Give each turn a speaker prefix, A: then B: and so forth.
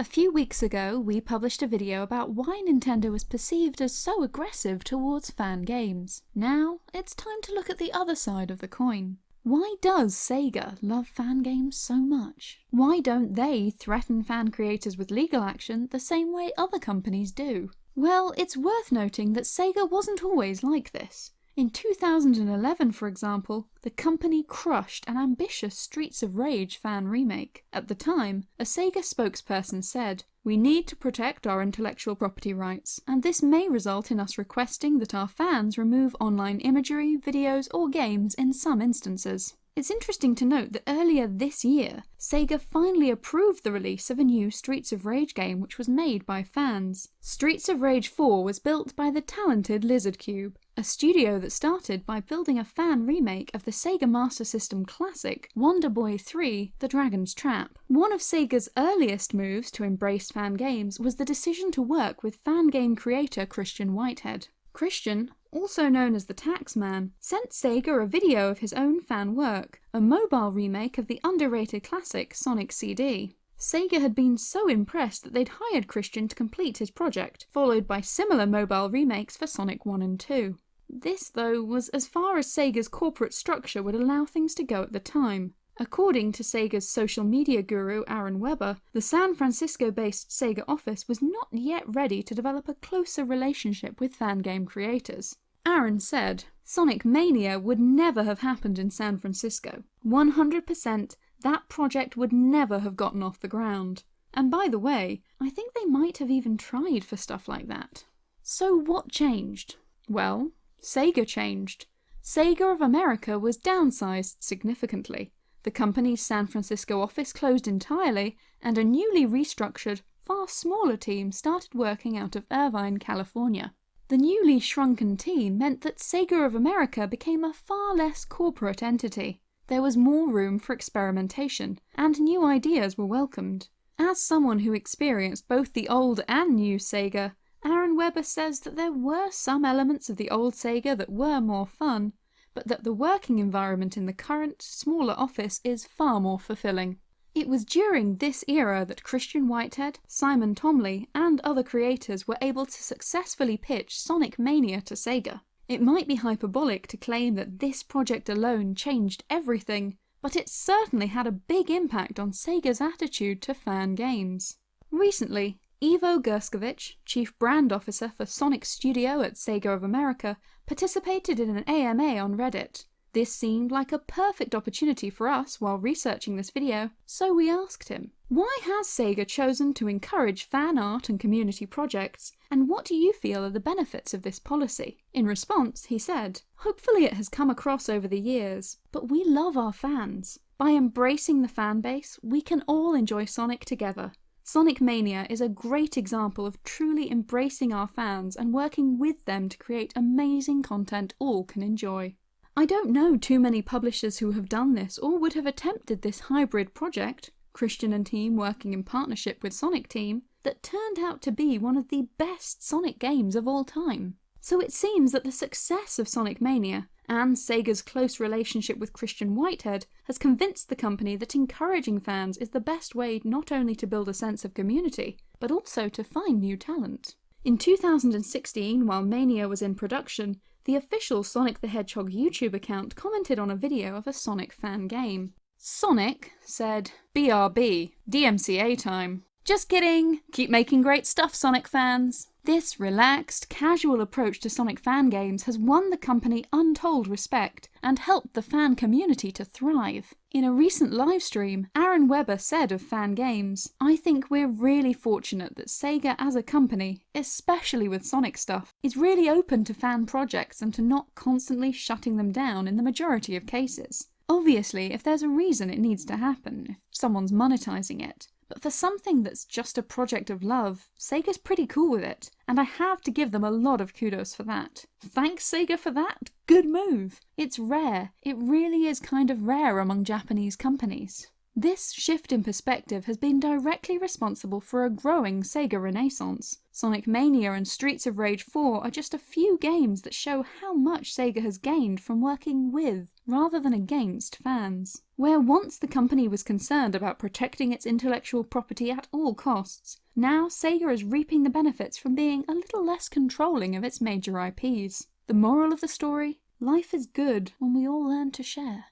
A: A few weeks ago, we published a video about why Nintendo was perceived as so aggressive towards fan games. Now, it's time to look at the other side of the coin. Why does Sega love fan games so much? Why don't they threaten fan creators with legal action the same way other companies do? Well, it's worth noting that Sega wasn't always like this. In 2011, for example, the company crushed an ambitious Streets of Rage fan remake. At the time, a Sega spokesperson said, We need to protect our intellectual property rights, and this may result in us requesting that our fans remove online imagery, videos, or games in some instances. It's interesting to note that earlier this year, Sega finally approved the release of a new Streets of Rage game which was made by fans. Streets of Rage 4 was built by the talented Lizard Cube, a studio that started by building a fan remake of the Sega Master System classic Wonder Boy 3 The Dragon's Trap. One of Sega's earliest moves to embrace fan games was the decision to work with fan game creator Christian Whitehead. Christian, also known as the Taxman, sent Sega a video of his own fan work, a mobile remake of the underrated classic Sonic CD. Sega had been so impressed that they'd hired Christian to complete his project, followed by similar mobile remakes for Sonic 1 and 2. This, though, was as far as Sega's corporate structure would allow things to go at the time. According to Sega's social media guru Aaron Webber, the San Francisco-based Sega office was not yet ready to develop a closer relationship with fan game creators. Aaron said, Sonic Mania would never have happened in San Francisco. 100% that project would never have gotten off the ground. And by the way, I think they might have even tried for stuff like that. So what changed? Well, Sega changed. Sega of America was downsized significantly. The company's San Francisco office closed entirely, and a newly restructured, far smaller team started working out of Irvine, California. The newly shrunken team meant that Sega of America became a far less corporate entity. There was more room for experimentation, and new ideas were welcomed. As someone who experienced both the old and new Sega, Aaron Webber says that there were some elements of the old Sega that were more fun, but that the working environment in the current, smaller office is far more fulfilling. It was during this era that Christian Whitehead, Simon Thomley, and other creators were able to successfully pitch Sonic Mania to Sega. It might be hyperbolic to claim that this project alone changed everything, but it certainly had a big impact on Sega's attitude to fan games. Recently, Ivo Gerscovich, Chief Brand Officer for Sonic Studio at Sega of America, participated in an AMA on Reddit. This seemed like a perfect opportunity for us while researching this video, so we asked him, why has Sega chosen to encourage fan art and community projects, and what do you feel are the benefits of this policy? In response, he said, hopefully it has come across over the years, but we love our fans. By embracing the fan base, we can all enjoy Sonic together. Sonic Mania is a great example of truly embracing our fans and working with them to create amazing content all can enjoy. I don't know too many publishers who have done this or would have attempted this hybrid project, Christian and team working in partnership with Sonic Team, that turned out to be one of the best Sonic games of all time. So it seems that the success of Sonic Mania and Sega's close relationship with Christian Whitehead has convinced the company that encouraging fans is the best way not only to build a sense of community, but also to find new talent. In 2016, while Mania was in production, the official Sonic the Hedgehog YouTube account commented on a video of a Sonic fan game. Sonic said, BRB, DMCA time. Just kidding! Keep making great stuff, Sonic fans! This relaxed, casual approach to Sonic fan games has won the company untold respect and helped the fan community to thrive. In a recent livestream, Aaron Webber said of fan games, I think we're really fortunate that Sega as a company, especially with Sonic stuff, is really open to fan projects and to not constantly shutting them down in the majority of cases. Obviously, if there's a reason it needs to happen, if someone's monetizing it, but for something that's just a project of love, Sega's pretty cool with it, and I have to give them a lot of kudos for that. Thanks Sega for that, good move! It's rare, it really is kind of rare among Japanese companies. This shift in perspective has been directly responsible for a growing Sega renaissance. Sonic Mania and Streets of Rage 4 are just a few games that show how much Sega has gained from working with, rather than against, fans. Where once the company was concerned about protecting its intellectual property at all costs, now Sega is reaping the benefits from being a little less controlling of its major IPs. The moral of the story? Life is good when we all learn to share.